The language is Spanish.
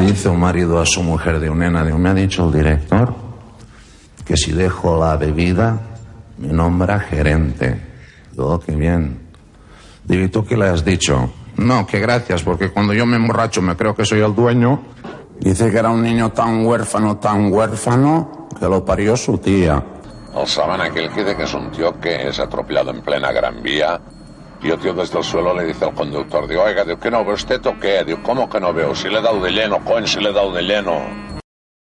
Dice un marido a su mujer de un de un, me ha dicho el director que si dejo la bebida me nombra gerente. Digo, oh, qué bien. Digo, ¿y tú qué le has dicho? No, que gracias, porque cuando yo me emborracho me creo que soy el dueño. Dice que era un niño tan huérfano, tan huérfano, que lo parió su tía. El saben aquel que dice que es un tío que es atropellado en plena Gran Vía y el tío desde el suelo le dice al conductor, digo, oiga, digo, ¿qué no ve usted o qué? Digo, ¿cómo que no veo? Si le he dado de lleno, coño, si le he dado de lleno.